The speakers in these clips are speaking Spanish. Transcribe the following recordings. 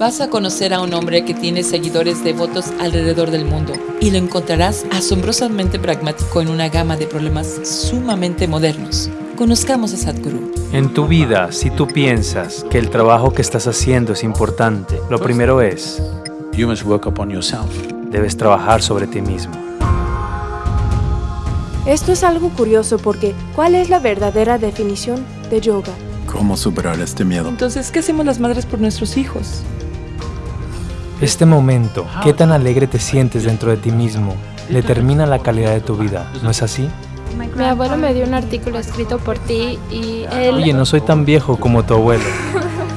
Vas a conocer a un hombre que tiene seguidores devotos alrededor del mundo y lo encontrarás asombrosamente pragmático en una gama de problemas sumamente modernos. Conozcamos a Sadhguru. En tu vida, si tú piensas que el trabajo que estás haciendo es importante, lo primero es, You must work upon yourself. debes trabajar sobre ti mismo. Esto es algo curioso porque ¿cuál es la verdadera definición de yoga? ¿Cómo superar este miedo? Entonces, ¿qué hacemos las madres por nuestros hijos? Este momento, qué tan alegre te sientes dentro de ti mismo, determina la calidad de tu vida, ¿no es así? Mi abuelo me dio un artículo escrito por ti y él... Oye, no soy tan viejo como tu abuelo.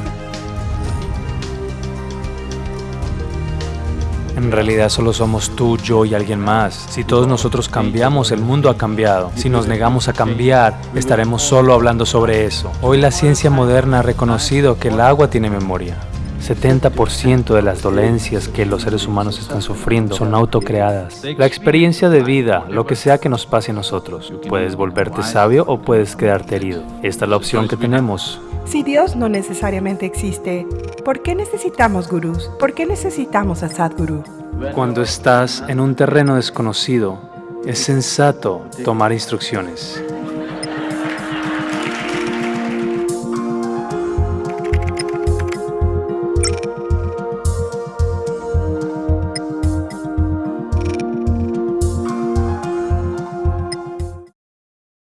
En realidad solo somos tú, yo y alguien más. Si todos nosotros cambiamos, el mundo ha cambiado. Si nos negamos a cambiar, estaremos solo hablando sobre eso. Hoy la ciencia moderna ha reconocido que el agua tiene memoria. 70% de las dolencias que los seres humanos están sufriendo son autocreadas. La experiencia de vida, lo que sea que nos pase a nosotros, puedes volverte sabio o puedes quedarte herido. Esta es la opción que tenemos. Si Dios no necesariamente existe, ¿por qué necesitamos gurús? ¿Por qué necesitamos a Sadhguru? Cuando estás en un terreno desconocido, es sensato tomar instrucciones.